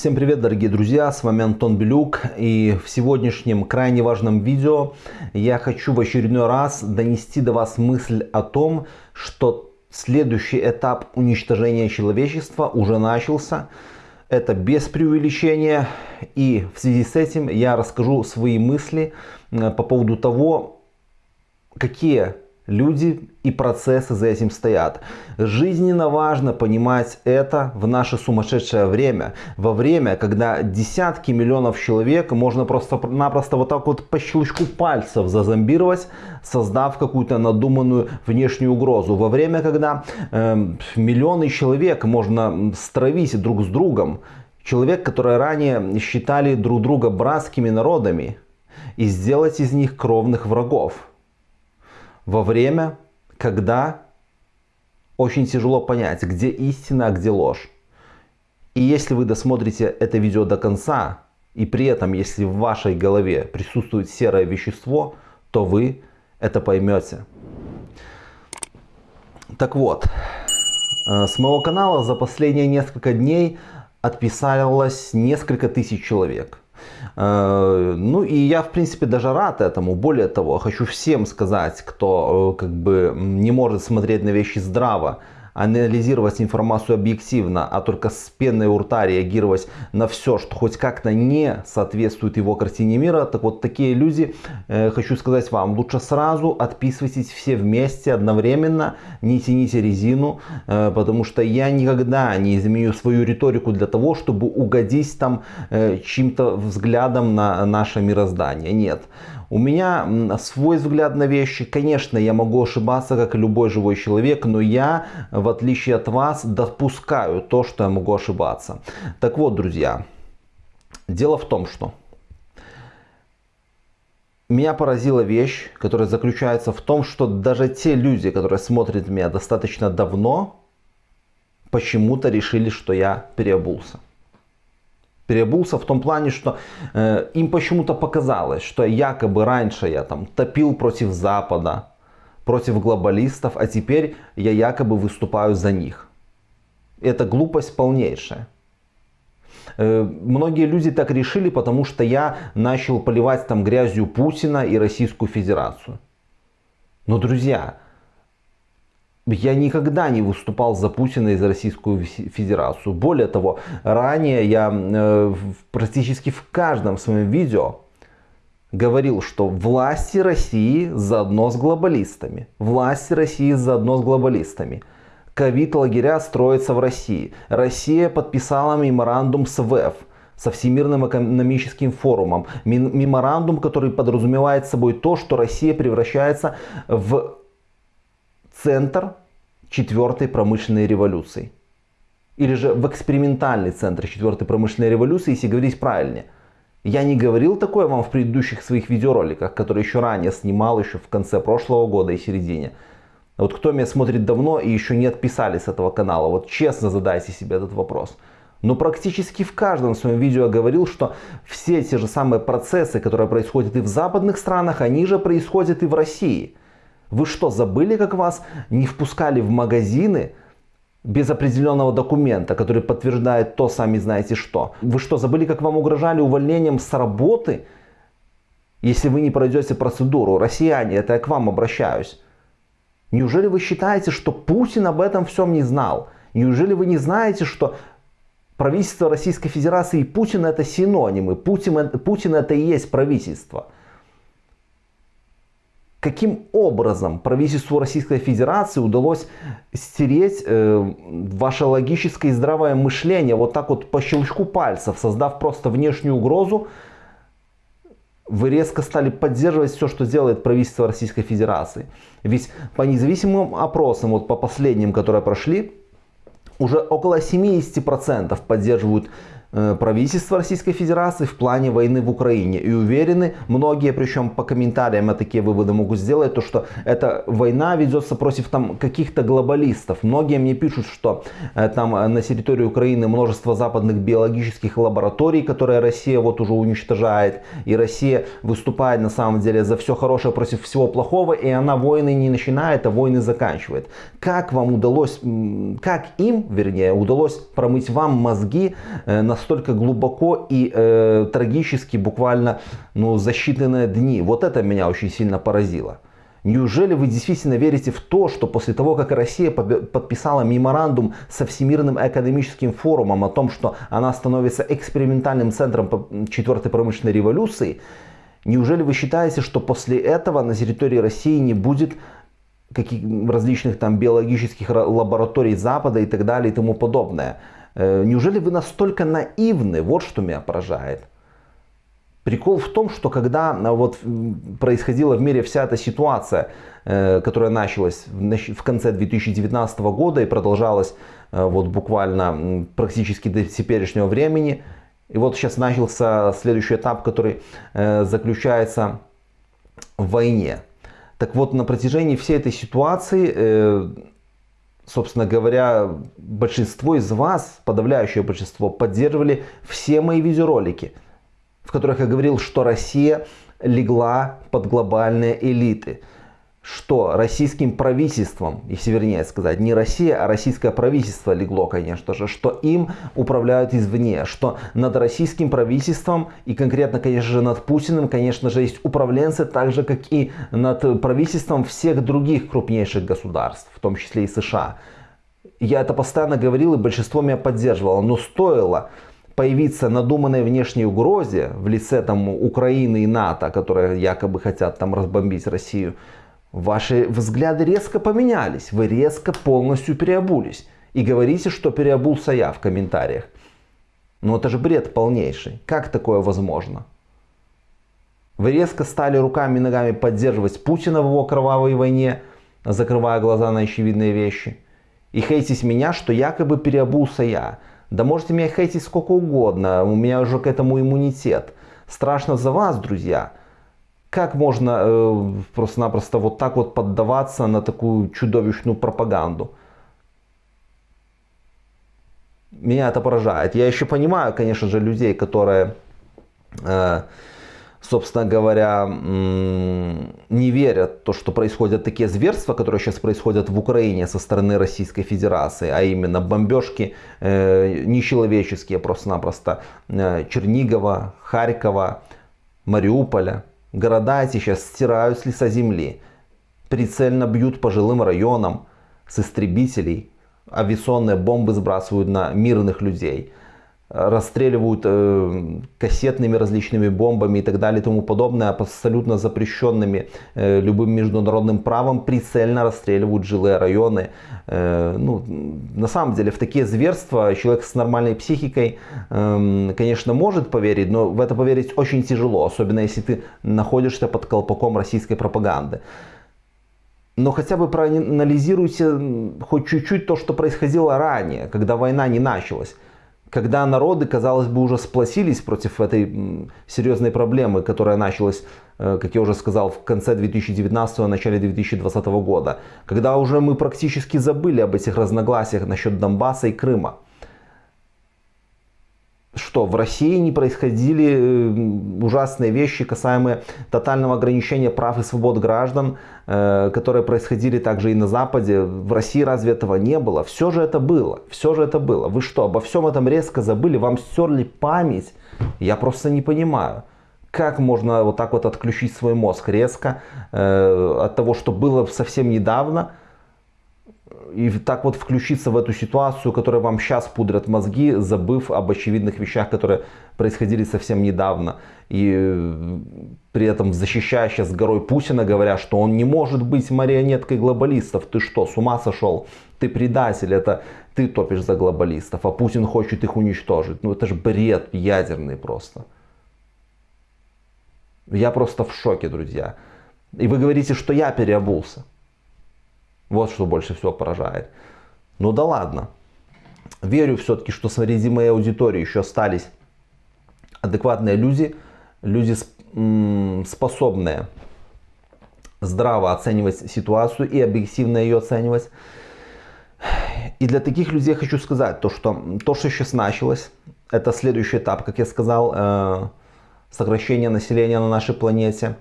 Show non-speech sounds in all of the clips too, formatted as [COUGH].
Всем привет, дорогие друзья, с вами Антон Белюк и в сегодняшнем крайне важном видео я хочу в очередной раз донести до вас мысль о том, что следующий этап уничтожения человечества уже начался. Это без преувеличения и в связи с этим я расскажу свои мысли э, по поводу того, какие люди и процессы за этим стоят. Жизненно важно понимать это в наше сумасшедшее время. Во время, когда десятки миллионов человек можно просто-напросто вот так вот по щелчку пальцев зазомбировать, создав какую-то надуманную внешнюю угрозу. Во время, когда э, миллионы человек можно стравить друг с другом. Человек, которые ранее считали друг друга братскими народами и сделать из них кровных врагов во время, когда очень тяжело понять, где истина, а где ложь. И если вы досмотрите это видео до конца, и при этом, если в вашей голове присутствует серое вещество, то вы это поймете. Так вот, э, с моего канала за последние несколько дней отписалось несколько тысяч человек. Э, ну и я, в принципе, даже рад этому. Более того, хочу всем сказать, кто э, как бы не может смотреть на вещи здраво, анализировать информацию объективно, а только с пеной у рта реагировать на все, что хоть как-то не соответствует его картине мира, так вот такие люди, э, хочу сказать вам, лучше сразу отписывайтесь все вместе одновременно, не тяните резину, э, потому что я никогда не изменю свою риторику для того, чтобы угодить там э, чьим-то взглядом на наше мироздание. Нет. У меня свой взгляд на вещи. Конечно, я могу ошибаться, как и любой живой человек, но я, в отличие от вас, допускаю то, что я могу ошибаться. Так вот, друзья, дело в том, что меня поразила вещь, которая заключается в том, что даже те люди, которые смотрят меня достаточно давно, почему-то решили, что я переобулся переобулся в том плане, что э, им почему-то показалось, что якобы раньше я там топил против Запада, против глобалистов, а теперь я якобы выступаю за них. Это глупость полнейшая. Многие люди так решили, потому что я начал поливать там грязью Путина и Российскую Федерацию. Но, друзья, я никогда не выступал за Путина и за Российскую Федерацию. Более того, ранее я э, практически в каждом своем видео говорил, что власти России заодно с глобалистами. Власти России заодно с глобалистами. Ковид-лагеря строятся в России. Россия подписала меморандум с ВЭФ со Всемирным экономическим форумом. Меморандум, который подразумевает собой то, что Россия превращается в центр четвертой промышленной революции. Или же в экспериментальный центр четвертой промышленной революции, если говорить правильнее. Я не говорил такое вам в предыдущих своих видеороликах, которые еще ранее снимал, еще в конце прошлого года и середине. Вот кто меня смотрит давно и еще не отписались с этого канала, вот честно задайте себе этот вопрос. Но практически в каждом своем видео я говорил, что все те же самые процессы, которые происходят и в западных странах, они же происходят и в России. Вы что, забыли, как вас не впускали в магазины без определенного документа, который подтверждает то, сами знаете что? Вы что, забыли, как вам угрожали увольнением с работы, если вы не пройдете процедуру? Россияне, это я к вам обращаюсь. Неужели вы считаете, что Путин об этом всем не знал? Неужели вы не знаете, что правительство Российской Федерации и Путин это синонимы? Путин, Путин это и есть правительство. Каким образом правительству Российской Федерации удалось стереть э, ваше логическое и здравое мышление вот так вот по щелчку пальцев, создав просто внешнюю угрозу, вы резко стали поддерживать все, что делает правительство Российской Федерации. Ведь по независимым опросам, вот по последним, которые прошли, уже около 70% поддерживают правительства Российской Федерации в плане войны в Украине. И уверены, многие, причем по комментариям я такие выводы могу сделать, то что эта война ведется против там каких-то глобалистов. Многие мне пишут, что э, там э, на территории Украины множество западных биологических лабораторий, которые Россия вот уже уничтожает. И Россия выступает на самом деле за все хорошее против всего плохого. И она войны не начинает, а войны заканчивает. Как вам удалось, как им, вернее, удалось промыть вам мозги на настолько глубоко и э, трагически буквально ну, за считанные дни. Вот это меня очень сильно поразило. Неужели вы действительно верите в то, что после того, как Россия подписала меморандум со Всемирным экономическим форумом о том, что она становится экспериментальным центром четвертой промышленной революции, неужели вы считаете, что после этого на территории России не будет каких различных там биологических лабораторий Запада и так далее и тому подобное? Э, неужели вы настолько наивны? Вот что меня поражает. Прикол в том, что когда а, вот происходила в мире вся эта ситуация, э, которая началась в конце 2019 года и продолжалась э, вот буквально практически до теперешнего времени, и вот сейчас начался следующий этап, который э, заключается в войне. Так вот, на протяжении всей этой ситуации, собственно говоря, большинство из вас, подавляющее большинство, поддерживали все мои видеоролики – в которых я говорил, что Россия легла под глобальные элиты. Что российским правительством, если вернее сказать, не Россия, а российское правительство легло, конечно же, что им управляют извне, что над российским правительством и конкретно, конечно же, над Путиным, конечно же, есть управленцы, так же, как и над правительством всех других крупнейших государств, в том числе и США. Я это постоянно говорил, и большинство меня поддерживало, но стоило появиться надуманной внешней угрозе в лице там Украины и НАТО, которые якобы хотят там разбомбить Россию, ваши взгляды резко поменялись, вы резко полностью переобулись. И говорите, что переобулся я в комментариях. Ну это же бред полнейший. Как такое возможно? Вы резко стали руками и ногами поддерживать Путина в его кровавой войне, закрывая глаза на очевидные вещи. И хейтить меня, что якобы переобулся я. Да можете меня хейтить сколько угодно, у меня уже к этому иммунитет. Страшно за вас, друзья. Как можно э, просто-напросто вот так вот поддаваться на такую чудовищную пропаганду? Меня это поражает. Я еще понимаю, конечно же, людей, которые... Э, собственно говоря, не верят в то, что происходят такие зверства, которые сейчас происходят в Украине со стороны Российской Федерации, а именно бомбежки э, нечеловеческие просто-напросто э, Чернигова, Харькова, Мариуполя. Города эти сейчас стирают с лица земли, прицельно бьют по жилым районам с истребителей, авиационные бомбы сбрасывают на мирных людей – расстреливают э, кассетными различными бомбами и так далее и тому подобное, абсолютно запрещенными э, любым международным правом, прицельно расстреливают жилые районы. Э, ну, на самом деле в такие зверства человек с нормальной психикой, э, конечно, может поверить, но в это поверить очень тяжело, особенно если ты находишься под колпаком российской пропаганды. Но хотя бы проанализируйте хоть чуть-чуть то, что происходило ранее, когда война не началась когда народы, казалось бы, уже сплотились против этой серьезной проблемы, которая началась, э, как я уже сказал, в конце 2019 начале 2020 года, когда уже мы практически забыли об этих разногласиях насчет Донбасса и Крыма что в России не происходили э, ужасные вещи, касаемые тотального ограничения прав и свобод граждан, э, которые происходили также и на Западе. В России разве этого не было? Все же это было. Все же это было. Вы что, обо всем этом резко забыли? Вам стерли память? Я просто не понимаю. Как можно вот так вот отключить свой мозг резко э, от того, что было совсем недавно, и так вот включиться в эту ситуацию, которая вам сейчас пудрят мозги, забыв об очевидных вещах, которые происходили совсем недавно. И э, при этом защищая сейчас горой Путина, говоря, что он не может быть марионеткой глобалистов. Ты что, с ума сошел? Ты предатель, это ты топишь за глобалистов, а Путин хочет их уничтожить. Ну это же бред ядерный просто. Я просто в шоке, друзья. И вы говорите, что я переобулся. Вот что больше всего поражает. Ну да ладно. Верю все-таки, что среди моей аудитории еще остались адекватные люди, люди способные здраво оценивать ситуацию и объективно ее оценивать. И для таких людей хочу сказать, то, что то, что сейчас началось, это следующий этап, как я сказал, э, сокращение населения на нашей планете.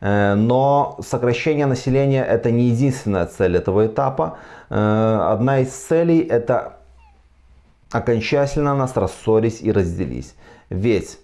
Э, но сокращение населения это не единственная цель этого этапа. Э, одна из целей это окончательно нас рассорились и разделись. Ведь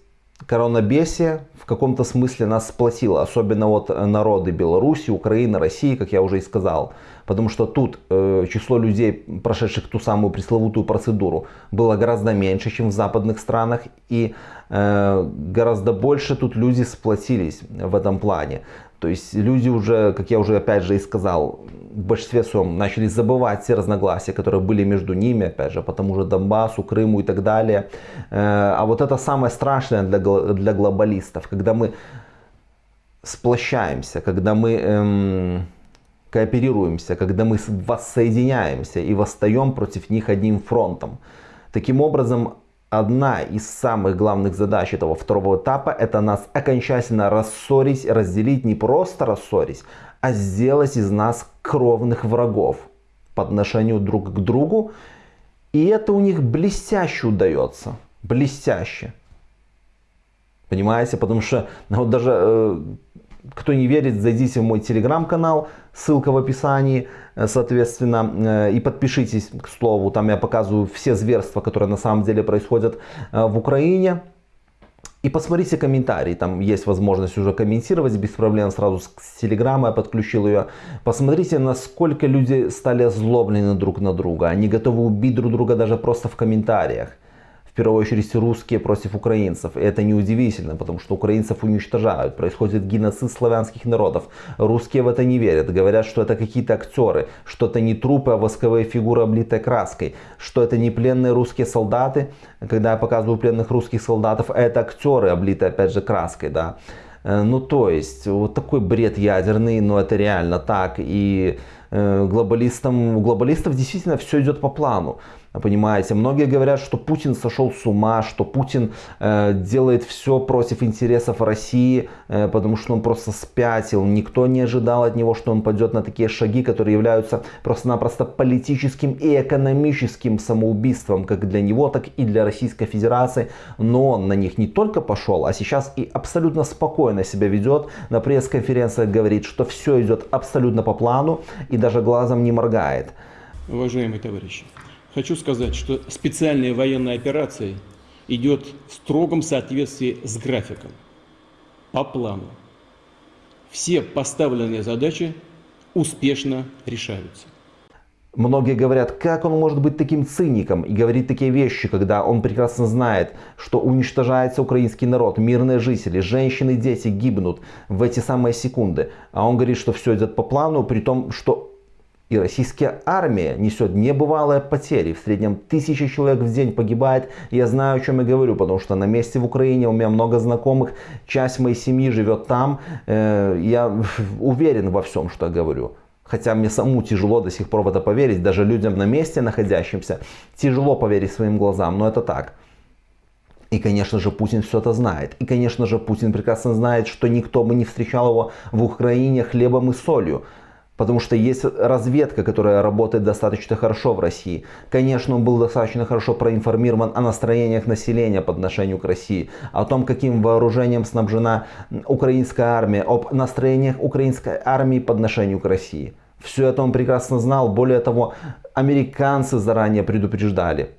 коронабесие в каком-то смысле нас сплотило, особенно вот народы Беларуси, Украины, России, как я уже и сказал. Потому что тут э, число людей, прошедших ту самую пресловутую процедуру, было гораздо меньше, чем в западных странах. И э, гораздо больше тут люди сплотились в этом плане. То есть люди уже, как я уже опять же и сказал, в большинстве своем начали забывать все разногласия, которые были между ними, опять же, по тому же Донбассу, Крыму и так далее. Э, а вот это самое страшное для, для глобалистов, когда мы сплощаемся, когда мы эм, кооперируемся, когда мы воссоединяемся и восстаем против них одним фронтом. Таким образом, одна из самых главных задач этого второго этапа это нас окончательно рассорить, разделить, не просто рассорить, а сделать из нас кровных врагов по отношению друг к другу. И это у них блестяще удается. Блестяще. Понимаете? Потому что ну, вот даже э, кто не верит, зайдите в мой телеграм-канал, ссылка в описании, э, соответственно, э, и подпишитесь, к слову, там я показываю все зверства, которые на самом деле происходят э, в Украине. И посмотрите комментарии, там есть возможность уже комментировать без проблем, сразу с телеграмма я подключил ее. Посмотрите, насколько люди стали озлоблены друг на друга, они готовы убить друг друга даже просто в комментариях первую очередь русские против украинцев. И это неудивительно, потому что украинцев уничтожают. Происходит геноцид славянских народов. Русские в это не верят. Говорят, что это какие-то актеры, что это не трупы, а восковые фигуры, облитые краской. Что это не пленные русские солдаты. Когда я показываю пленных русских солдатов, это актеры, облитые опять же краской. Да. Э, ну то есть, вот такой бред ядерный, но это реально так. И э, глобалистам, у глобалистов действительно все идет по плану. Понимаете, многие говорят, что Путин сошел с ума, что Путин э, делает все против интересов России, э, потому что он просто спятил. Никто не ожидал от него, что он пойдет на такие шаги, которые являются просто-напросто политическим и экономическим самоубийством, как для него, так и для Российской Федерации. Но он на них не только пошел, а сейчас и абсолютно спокойно себя ведет. На пресс-конференциях говорит, что все идет абсолютно по плану и даже глазом не моргает. Уважаемые товарищи, Хочу сказать, что специальная военная операция идет в строгом соответствии с графиком, по плану. Все поставленные задачи успешно решаются. Многие говорят, как он может быть таким циником и говорить такие вещи, когда он прекрасно знает, что уничтожается украинский народ, мирные жители, женщины, дети гибнут в эти самые секунды. А он говорит, что все идет по плану, при том, что и российская армия несет небывалые потери. В среднем тысяча человек в день погибает. Я знаю, о чем я говорю, потому что на месте в Украине у меня много знакомых. Часть моей семьи живет там. Э, я [LAUGHS] уверен во всем, что я говорю. Хотя мне саму тяжело до сих пор в это поверить. Даже людям на месте находящимся тяжело поверить своим глазам. Но это так. И, конечно же, Путин все это знает. И, конечно же, Путин прекрасно знает, что никто бы не встречал его в Украине хлебом и солью. Потому что есть разведка, которая работает достаточно хорошо в России. Конечно, он был достаточно хорошо проинформирован о настроениях населения по отношению к России, о том, каким вооружением снабжена украинская армия, об настроениях украинской армии по отношению к России. Все это он прекрасно знал. Более того, американцы заранее предупреждали,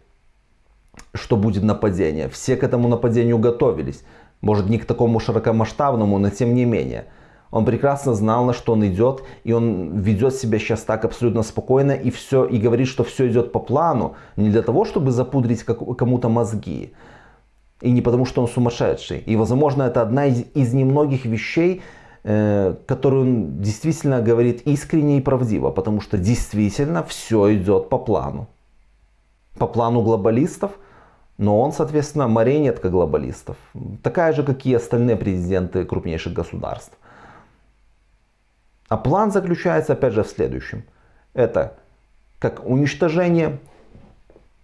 что будет нападение. Все к этому нападению готовились. Может не к такому широкомасштабному, но тем не менее. Он прекрасно знал, на что он идет, и он ведет себя сейчас так абсолютно спокойно и все, и говорит, что все идет по плану, не для того, чтобы запудрить кому-то мозги, и не потому, что он сумасшедший. И, возможно, это одна из, из немногих вещей, э, которую он действительно говорит искренне и правдиво, потому что действительно все идет по плану. По плану глобалистов, но он, соответственно, марионетка глобалистов. Такая же, как и остальные президенты крупнейших государств. А план заключается опять же в следующем. Это как уничтожение,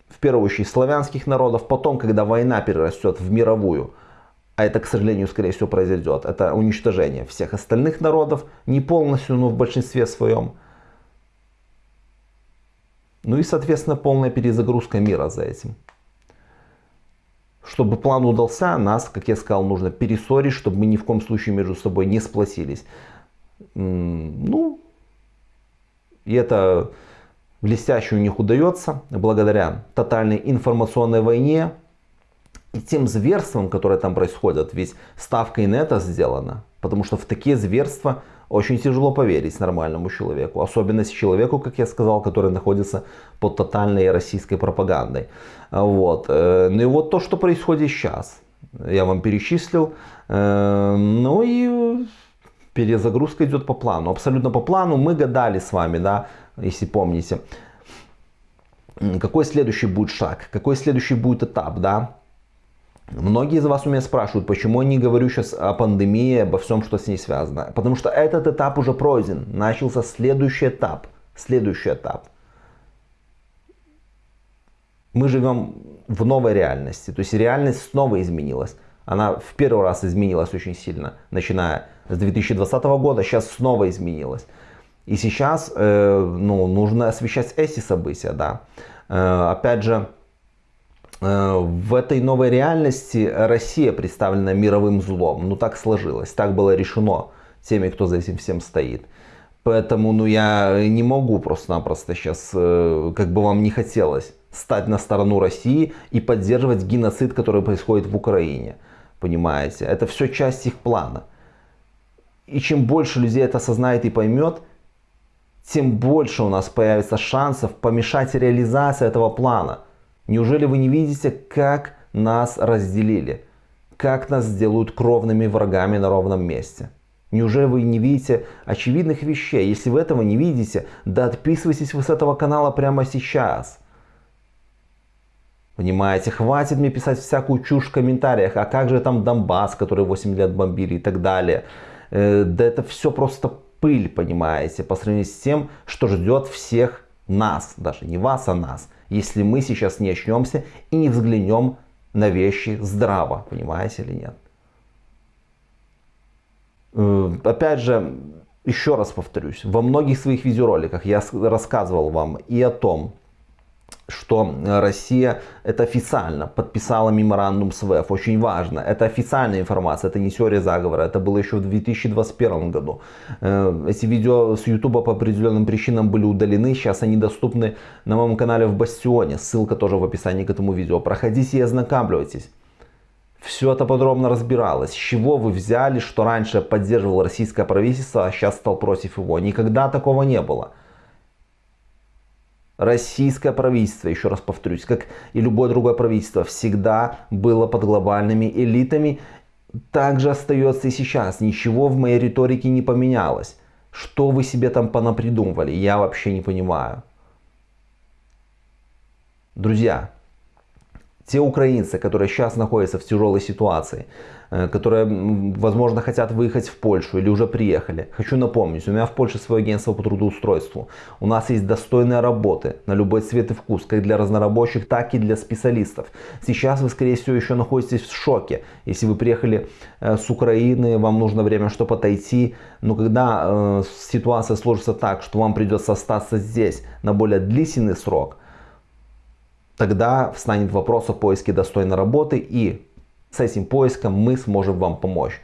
в первую очередь, славянских народов, потом, когда война перерастет в мировую, а это, к сожалению, скорее всего произойдет, это уничтожение всех остальных народов, не полностью, но в большинстве своем. Ну и, соответственно, полная перезагрузка мира за этим. Чтобы план удался, нас, как я сказал, нужно перессорить, чтобы мы ни в коем случае между собой не сплотились. Ну, и это блестяще у них удается благодаря тотальной информационной войне и тем зверствам, которые там происходят. Ведь ставка это сделана. Потому что в такие зверства очень тяжело поверить нормальному человеку. Особенно человеку, как я сказал, который находится под тотальной российской пропагандой. Вот. Э, ну и вот то, что происходит сейчас. Я вам перечислил. Э, ну и перезагрузка идет по плану. Абсолютно по плану. Мы гадали с вами, да, если помните. Какой следующий будет шаг? Какой следующий будет этап, да? Многие из вас у меня спрашивают, почему я не говорю сейчас о пандемии, обо всем, что с ней связано. Потому что этот этап уже пройден. Начался следующий этап. Следующий этап. Мы живем в новой реальности. То есть реальность снова изменилась. Она в первый раз изменилась очень сильно, начиная с 2020 года. Сейчас снова изменилась. И сейчас э, ну, нужно освещать эти события. Да. Э, опять же, Э, в этой новой реальности Россия представлена мировым злом. Ну так сложилось, так было решено теми, кто за этим всем стоит. Поэтому ну, я не могу просто-напросто сейчас, э, как бы вам не хотелось, стать на сторону России и поддерживать геноцид, который происходит в Украине. Понимаете? Это все часть их плана. И чем больше людей это осознает и поймет, тем больше у нас появится шансов помешать реализации этого плана – Неужели вы не видите, как нас разделили? Как нас сделают кровными врагами на ровном месте? Неужели вы не видите очевидных вещей? Если вы этого не видите, да отписывайтесь вы с этого канала прямо сейчас. Понимаете, хватит мне писать всякую чушь в комментариях, а как же там Донбасс, который 8 лет бомбили и так далее. Э, да это все просто пыль, понимаете, по сравнению с тем, что ждет всех нас, даже не вас, а нас если мы сейчас не очнемся и не взглянем на вещи здраво, понимаете или нет. Э, опять же, еще раз повторюсь, во многих своих видеороликах я рассказывал вам и о том, что Россия это официально подписала меморандум с ВЭФ. Очень важно. Это официальная информация, это не теория заговора. Это было еще в 2021 году. Э, эти видео с YouTube по определенным причинам были удалены. Сейчас они доступны на моем канале в Бастионе. Ссылка тоже в описании к этому видео. Проходите и ознакомьтесь. Все это подробно разбиралось. С чего вы взяли, что раньше поддерживал российское правительство, а сейчас стал против его? Никогда такого не было российское правительство, еще раз повторюсь, как и любое другое правительство, всегда было под глобальными элитами, также остается и сейчас. Ничего в моей риторике не поменялось. Что вы себе там понапридумывали, я вообще не понимаю. Друзья, те украинцы, которые сейчас находятся в тяжелой ситуации, э, которые, возможно, хотят выехать в Польшу или уже приехали. Хочу напомнить, у меня в Польше свое агентство по трудоустройству. У нас есть достойные работы на любой цвет и вкус, как для разнорабочих, так и для специалистов. Сейчас вы, скорее всего, еще находитесь в шоке. Если вы приехали э, с Украины, вам нужно время, чтобы отойти. Но когда э, ситуация сложится так, что вам придется остаться здесь на более длительный срок – тогда встанет вопрос о поиске достойной работы и с этим поиском мы сможем вам помочь.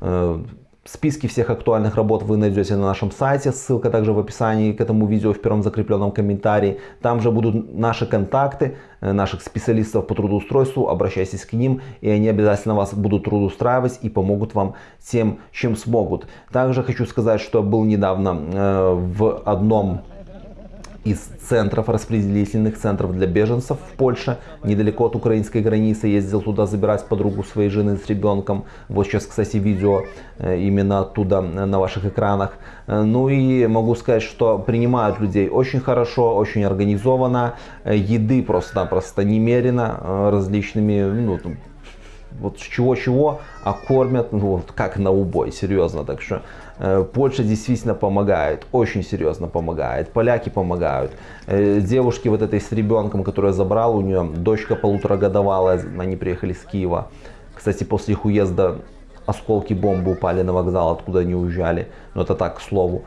Э, списки всех актуальных работ вы найдете на нашем сайте, ссылка также в описании к этому видео в первом закрепленном комментарии. Там же будут наши контакты, э, наших специалистов по трудоустройству, обращайтесь к ним, и они обязательно вас будут трудоустраивать и помогут вам тем, чем смогут. Также хочу сказать, что был недавно э, в одном из центров, распределительных центров для беженцев в Польше, недалеко от украинской границы. Ездил туда забирать подругу своей жены с ребенком. Вот сейчас, кстати, видео э, именно оттуда э, на ваших экранах. Э, ну и могу сказать, что принимают людей очень хорошо, очень организованно. Еды просто-напросто немерено различными, ну, вот чего-чего, а кормят, ну, вот как на убой, серьезно. Так что э, Польша действительно помогает, очень серьезно помогает. Поляки помогают. Э, девушки вот этой с ребенком, которая забрала, у нее дочка полуторагодовалая, они приехали с Киева. Кстати, после их уезда осколки бомбы упали на вокзал, откуда они уезжали. Но это так, к слову.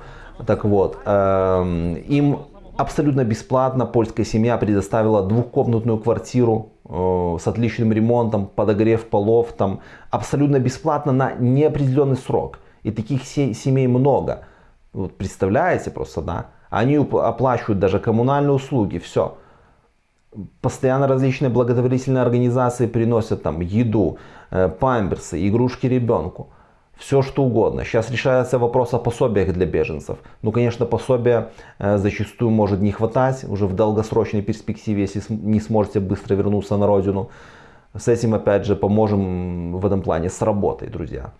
Так вот, э, им абсолютно бесплатно польская семья предоставила двухкомнатную квартиру Э, с отличным ремонтом, подогрев полов, там абсолютно бесплатно на неопределенный срок. И таких семей много. Вот представляете просто, да? Они оплачивают даже коммунальные услуги, все. Постоянно различные благотворительные организации приносят там еду, э, памперсы, игрушки ребенку. Все что угодно. Сейчас решается вопрос о пособиях для беженцев. Ну, конечно, пособия э, зачастую может не хватать уже в долгосрочной перспективе, если не сможете быстро вернуться на родину. С этим, опять же, поможем в этом плане с работой, друзья.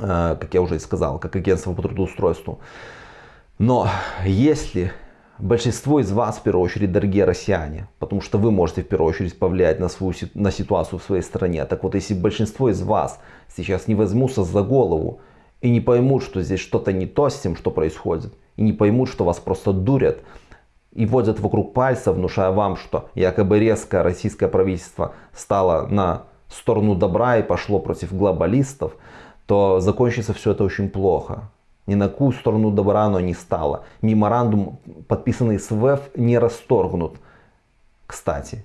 Э, как я уже сказал, как агентство по трудоустройству. Но если большинство из вас, в первую очередь, дорогие россияне, потому что вы можете в первую очередь повлиять на, свою, на ситуацию в своей стране. Так вот, если большинство из вас сейчас не возьмутся за голову и не поймут, что здесь что-то не то с тем, что происходит, и не поймут, что вас просто дурят, и водят вокруг пальца, внушая вам, что якобы резко российское правительство стало на сторону добра и пошло против глобалистов, то закончится все это очень плохо. Ни на какую сторону добра оно не стало. Меморандум, подписанный с ВЭФ, не расторгнут. Кстати,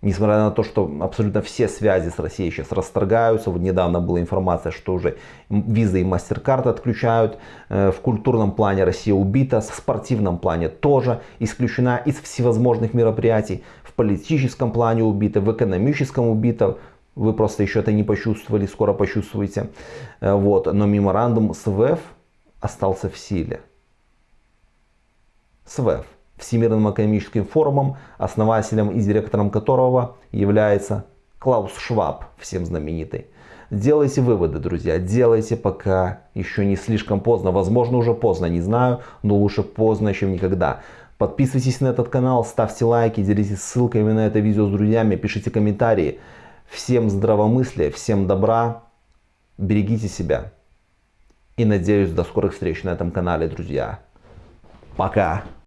несмотря на то, что абсолютно все связи с Россией сейчас расторгаются. Вот недавно была информация, что уже визы и MasterCard отключают. Э, в культурном плане Россия убита, в спортивном плане тоже исключена из всевозможных мероприятий. В политическом плане убита, в экономическом убита. Вы просто еще это не почувствовали, скоро почувствуете. Э, вот. Но меморандум с ВЭФ остался в силе. СВЭФ, Всемирным экономическим форумом, основателем и директором которого является Клаус Шваб, всем знаменитый. Делайте выводы, друзья, делайте, пока еще не слишком поздно. Возможно, уже поздно, не знаю, но лучше поздно, чем никогда. Подписывайтесь на этот канал, ставьте лайки, делитесь ссылками на это видео с друзьями, пишите комментарии. Всем здравомыслия, всем добра, берегите себя. И надеюсь до скорых встреч на этом канале, друзья. Пока!